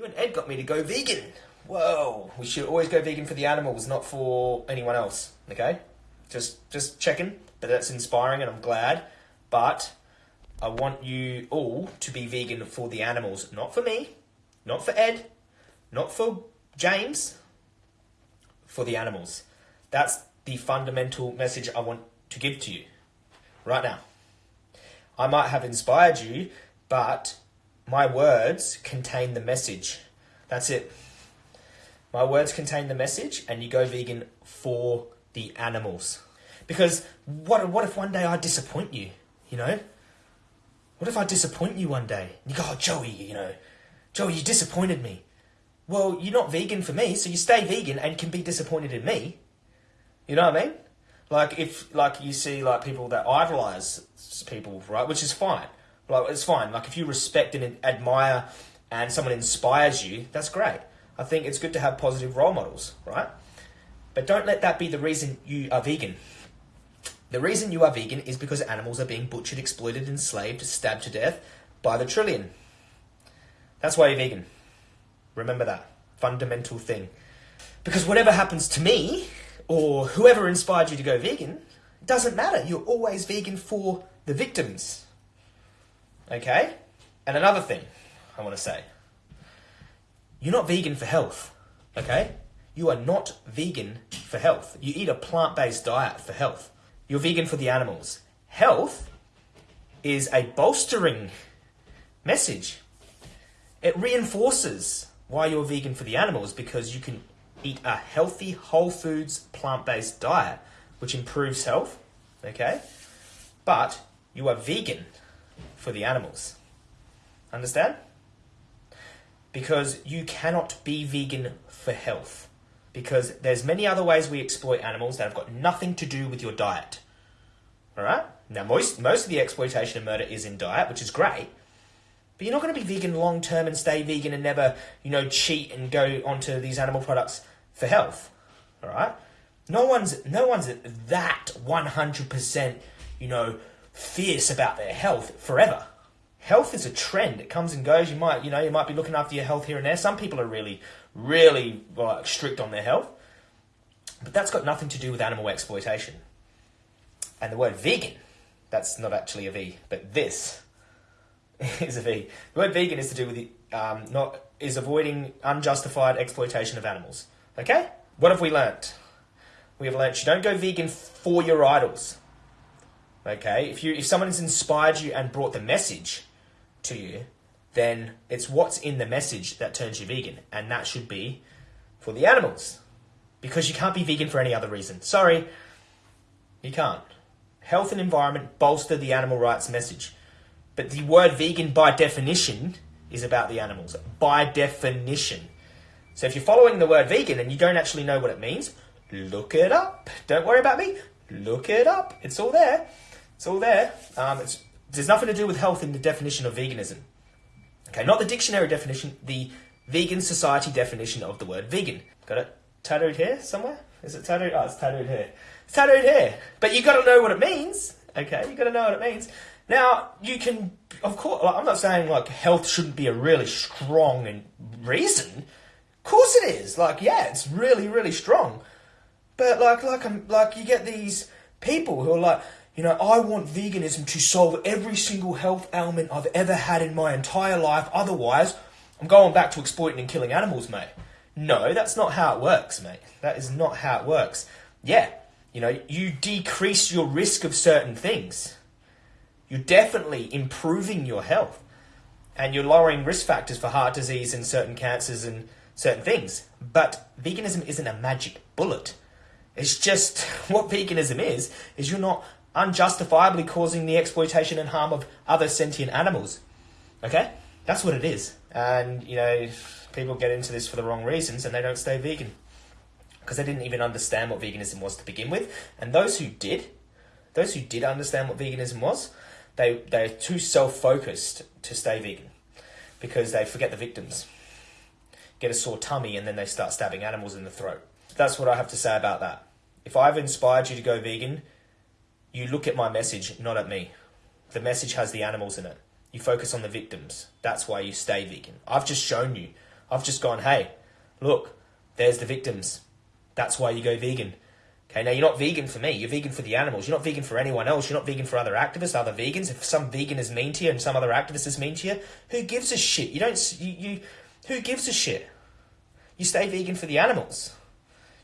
You and Ed got me to go vegan. Whoa, we should always go vegan for the animals, not for anyone else. Okay, just just checking. But that's inspiring, and I'm glad. But I want you all to be vegan for the animals, not for me, not for Ed, not for James, for the animals. That's the fundamental message I want to give to you right now. I might have inspired you, but my words contain the message. That's it. My words contain the message, and you go vegan for the animals. Because what, what if one day I disappoint you? You know? What if I disappoint you one day? You go, oh, Joey, you know, Joey, you disappointed me. Well, you're not vegan for me, so you stay vegan and can be disappointed in me. You know what I mean? Like if like you see like people that idolize people, right? Which is fine. Like it's fine. Like if you respect and admire and someone inspires you, that's great. I think it's good to have positive role models, right? But don't let that be the reason you are vegan. The reason you are vegan is because animals are being butchered, exploited, enslaved, stabbed to death by the trillion. That's why you're vegan. Remember that fundamental thing. Because whatever happens to me, or whoever inspired you to go vegan, doesn't matter. You're always vegan for the victims. Okay? And another thing I want to say you're not vegan for health. Okay? You are not vegan for health. You eat a plant based diet for health. You're vegan for the animals. Health is a bolstering message. It reinforces why you're vegan for the animals because you can eat a healthy, whole foods, plant based diet, which improves health, okay? But you are vegan for the animals. Understand? Because you cannot be vegan for health. Because there's many other ways we exploit animals that have got nothing to do with your diet. Alright? Now most most of the exploitation and murder is in diet, which is great. But you're not going to be vegan long term and stay vegan and never, you know, cheat and go onto these animal products for health. All right? No one's no one's that 100%, you know, fierce about their health forever. Health is a trend. It comes and goes. You might, you know, you might be looking after your health here and there. Some people are really really like, strict on their health. But that's got nothing to do with animal exploitation. And the word vegan, that's not actually a V, but this is a V. The word vegan is to do with the, um, not is avoiding unjustified exploitation of animals. Okay? What have we learnt? We have learnt you don't go vegan for your idols. Okay? If you if someone has inspired you and brought the message to you, then it's what's in the message that turns you vegan, and that should be for the animals. Because you can't be vegan for any other reason. Sorry, you can't. Health and environment bolster the animal rights message. But the word vegan, by definition, is about the animals. By definition. So if you're following the word vegan and you don't actually know what it means, look it up. Don't worry about me. Look it up. It's all there. It's all there. Um, it's, there's nothing to do with health in the definition of veganism. Okay, not the dictionary definition, the vegan society definition of the word vegan. Got it tattooed here somewhere? Is it tattooed? Oh, it's tattooed here. It's tattooed here. But you got to know what it means. Okay, you got to know what it means. Now you can, of course. I'm not saying like health shouldn't be a really strong and reason of course it is. Like, yeah, it's really, really strong. But like, like, um, like you get these people who are like, you know, I want veganism to solve every single health ailment I've ever had in my entire life. Otherwise, I'm going back to exploiting and killing animals, mate. No, that's not how it works, mate. That is not how it works. Yeah, you know, you decrease your risk of certain things. You're definitely improving your health. And you're lowering risk factors for heart disease and certain cancers and certain things. But veganism isn't a magic bullet. It's just what veganism is, is you're not unjustifiably causing the exploitation and harm of other sentient animals. Okay? That's what it is. And, you know, people get into this for the wrong reasons and they don't stay vegan. Because they didn't even understand what veganism was to begin with. And those who did, those who did understand what veganism was, they, they're too self focused to stay vegan because they forget the victims get a sore tummy, and then they start stabbing animals in the throat. That's what I have to say about that. If I've inspired you to go vegan, you look at my message, not at me. The message has the animals in it. You focus on the victims. That's why you stay vegan. I've just shown you. I've just gone, hey, look, there's the victims. That's why you go vegan. Okay, now you're not vegan for me. You're vegan for the animals. You're not vegan for anyone else. You're not vegan for other activists, other vegans. If some vegan is mean to you and some other activist is mean to you, who gives a shit? You don't. You, you who gives a shit? You stay vegan for the animals.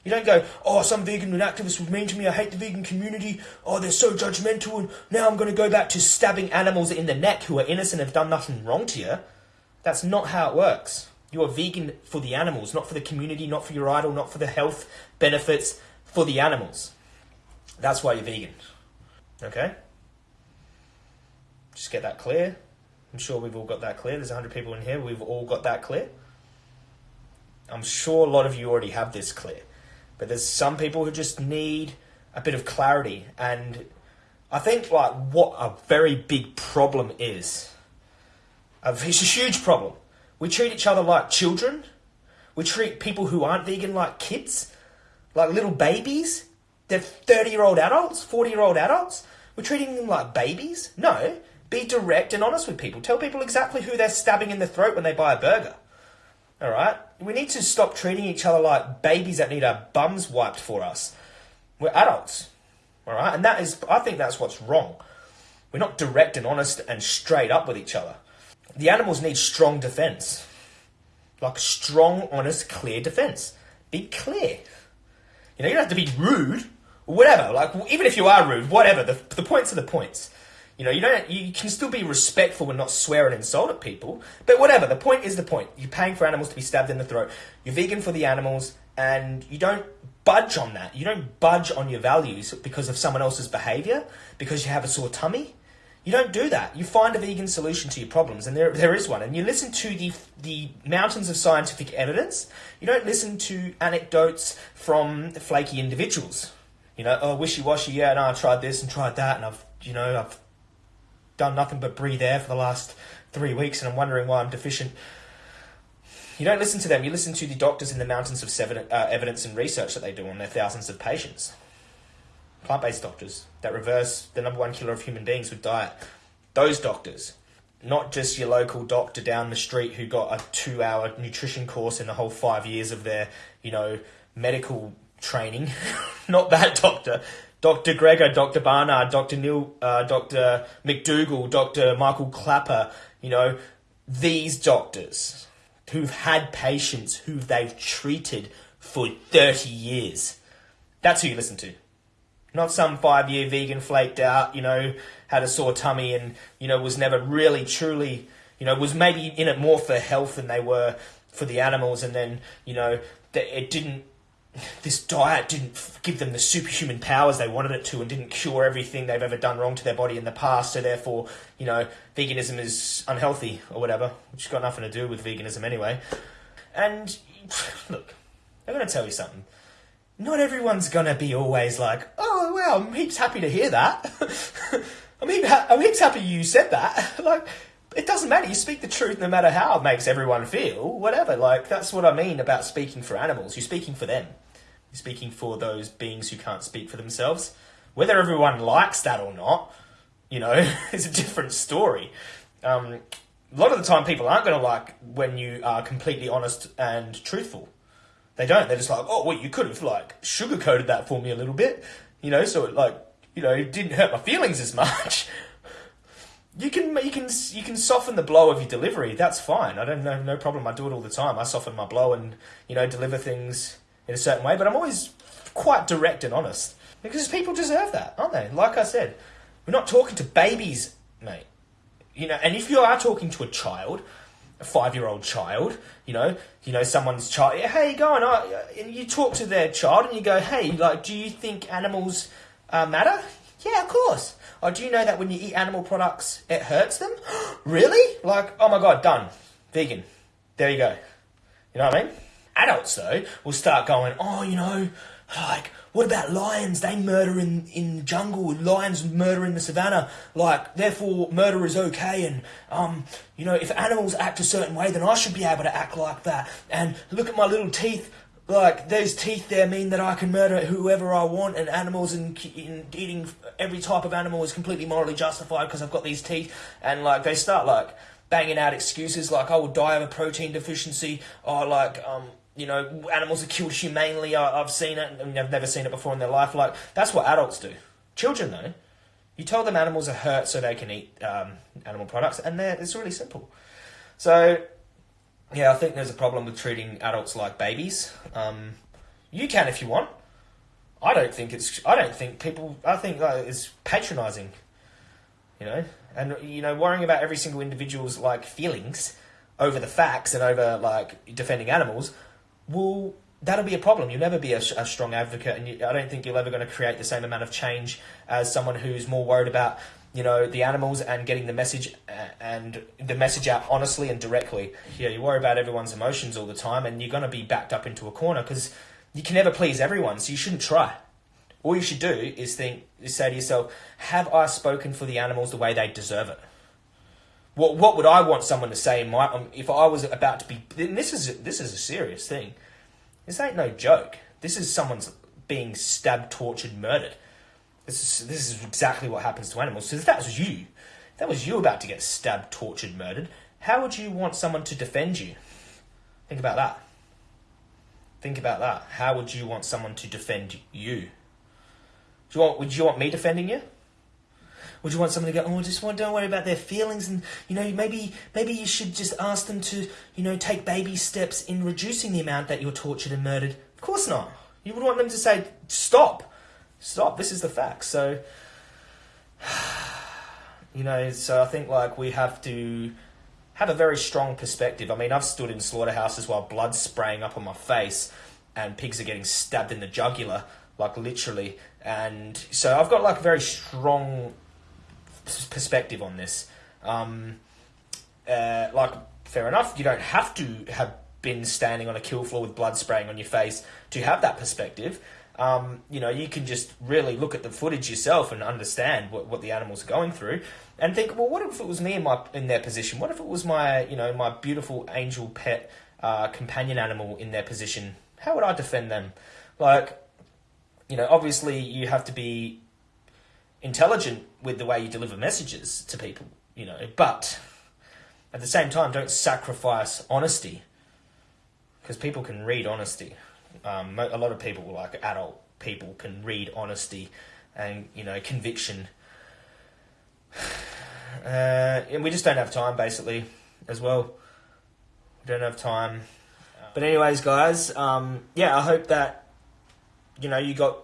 You don't go, oh, some vegan and activists were mean to me. I hate the vegan community. Oh, they're so judgmental, and now I'm going to go back to stabbing animals in the neck who are innocent and have done nothing wrong to you. That's not how it works. You are vegan for the animals, not for the community, not for your idol, not for the health benefits, for the animals. That's why you're vegan. Okay? Just get that clear. I'm sure we've all got that clear. There's 100 people in here. We've all got that clear. I'm sure a lot of you already have this clear. But there's some people who just need a bit of clarity. And I think, like, what a very big problem is it's a huge problem. We treat each other like children. We treat people who aren't vegan like kids like little babies. They're 30 year old adults, 40 year old adults. We're treating them like babies? No. Be direct and honest with people. Tell people exactly who they're stabbing in the throat when they buy a burger. All right? We need to stop treating each other like babies that need our bums wiped for us. We're adults. All right? And that is, I think that's what's wrong. We're not direct and honest and straight up with each other. The animals need strong defense. Like strong, honest, clear defense. Be clear. You know, you don't have to be rude or whatever. Like, even if you are rude, whatever. The, the points are the points. You know, you don't. You can still be respectful and not swear and insult at people. But whatever. The point is the point. You're paying for animals to be stabbed in the throat. You're vegan for the animals, and you don't budge on that. You don't budge on your values because of someone else's behavior, because you have a sore tummy. You don't do that. You find a vegan solution to your problems, and there, there is one. And you listen to the, the mountains of scientific evidence. You don't listen to anecdotes from flaky individuals. You know, oh, wishy-washy, yeah, no, I tried this and tried that, and I've, you know, I've done nothing but breathe air for the last three weeks, and I'm wondering why I'm deficient. You don't listen to them. You listen to the doctors in the mountains of seven, uh, evidence and research that they do on their thousands of patients plant based doctors that reverse the number one killer of human beings with diet. Those doctors, not just your local doctor down the street who got a two hour nutrition course in the whole five years of their, you know, medical training. not that doctor. Dr. Greger, Dr. Barnard, Dr. Neil, uh, Dr. McDougall, Dr. Michael Klaper, you know, these doctors who've had patients who they've treated for 30 years. That's who you listen to. Not some five year vegan flaked out, you know, had a sore tummy and, you know, was never really truly, you know, was maybe in it more for health than they were for the animals. And then, you know, it didn't, this diet didn't give them the superhuman powers they wanted it to and didn't cure everything they've ever done wrong to their body in the past. So therefore, you know, veganism is unhealthy or whatever, which has got nothing to do with veganism anyway. And look, I'm going to tell you something not everyone's gonna be always like, oh, well, I'm heaps happy to hear that. I'm, heaps, I'm heaps happy you said that. like, it doesn't matter. You speak the truth no matter how it makes everyone feel, whatever. Like, that's what I mean about speaking for animals. You're speaking for them. Speaking for those beings who can't speak for themselves. Whether everyone likes that or not, you know, is a different story. Um, a lot of the time, people aren't going to like when you are completely honest and truthful. They don't. They're just like, oh, well, you could have like sugarcoated that for me a little bit, you know, so it like you know it didn't hurt my feelings as much. you can you can you can soften the blow of your delivery. That's fine. I don't know, no problem. I do it all the time. I soften my blow and you know deliver things in a certain way. But I'm always quite direct and honest because people deserve that, aren't they? Like I said, we're not talking to babies, mate. You know, and if you are talking to a child, a five-year-old child, you know, you know, someone's child. Hey, go on. and you talk to their child and you go, hey, like, do you think animals uh, matter? Yeah, of course. Or do you know that when you eat animal products, it hurts them? really? Like, oh my god, done. Vegan. There you go. You know what I mean? Adults though will start going, oh, you know, like what about lions? They murder in, in jungle. Lions murder in the savannah. Like, therefore, murder is okay. And, um, you know, if animals act a certain way, then I should be able to act like that. And look at my little teeth. Like, those teeth there mean that I can murder whoever I want. And animals and, eating every type of animal is completely morally justified because I've got these teeth. And, like, they start, like, banging out excuses like, "I will die of a protein deficiency," or like, um, you know, animals are killed humanely. I, I've seen it, and I've never seen it before in their life. Like that's what adults do. Children, though, you tell them animals are hurt so they can eat um, animal products, and it's really simple. So, yeah, I think there's a problem with treating adults like babies. Um, you can if you want. I don't think it's. I don't think people. I think uh, it's patronising. You know, and you know, worrying about every single individual's like feelings over the facts and over like defending animals will that'll be a problem. You'll never be a, a strong advocate, and you, I don't think you're ever going to create the same amount of change as someone who's more worried about you know the animals and getting the message uh, and the message out honestly and directly. Yeah, you worry about everyone's emotions all the time, and you're going to be backed up into a corner because you can never please everyone, so you shouldn't try. All you should do is think, is say to yourself, have I spoken for the animals the way they deserve it? What what would I want someone to say my um, if I was about to be? this is this is a serious thing. This ain't no joke. This is someone's being stabbed, tortured, murdered. This is this is exactly what happens to animals. So if that was you, if that was you about to get stabbed, tortured, murdered, how would you want someone to defend you? Think about that. Think about that. How would you want someone to defend you? Do you want, would you want me defending you? Would you want someone to go, oh, just want, don't worry about their feelings, and you know, maybe maybe you should just ask them to, you know, take baby steps in reducing the amount that you're tortured and murdered? Of course not. You would want them to say, stop, stop. This is the fact. So, you know, so I think like we have to have a very strong perspective. I mean, I've stood in slaughterhouses while blood's spraying up on my face and pigs are getting stabbed in the jugular, like literally. And so I've got like a very strong perspective on this. Um, uh, like, fair enough, you don't have to have been standing on a kill floor with blood spraying on your face to have that perspective. Um, you know, you can just really look at the footage yourself and understand what, what the animals are going through and think, well, what if it was me in my in their position? What if it was my you know my beautiful angel pet uh, companion animal in their position? How would I defend them? Like, you know, obviously you have to be intelligent with the way you deliver messages to people, you know, but at the same time, don't sacrifice honesty because people can read honesty. Um, a lot of people, like adult people, can read honesty and you know conviction uh, and we just don't have time, basically, as well. We don't have time. But anyways, guys, um, yeah, I hope that you know you got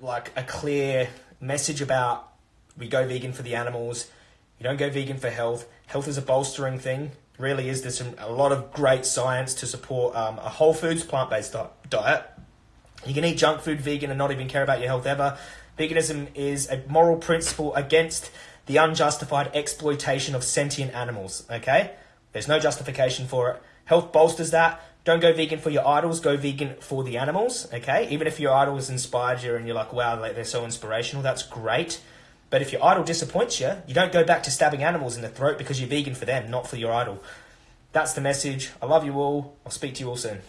like a clear message about we go vegan for the animals. You don't go vegan for health. Health is a bolstering thing. Really is. There's some, a lot of great science to support um, a whole foods plant based diet. You can eat junk food vegan and not even care about your health ever. Veganism is a moral principle against the unjustified exploitation of sentient animals, okay? There's no justification for it. Health bolsters that. Don't go vegan for your idols, go vegan for the animals, okay? Even if your idol has inspired you and you're like, wow, they're so inspirational, that's great. But if your idol disappoints you, you don't go back to stabbing animals in the throat because you're vegan for them, not for your idol. That's the message. I love you all. I'll speak to you all soon.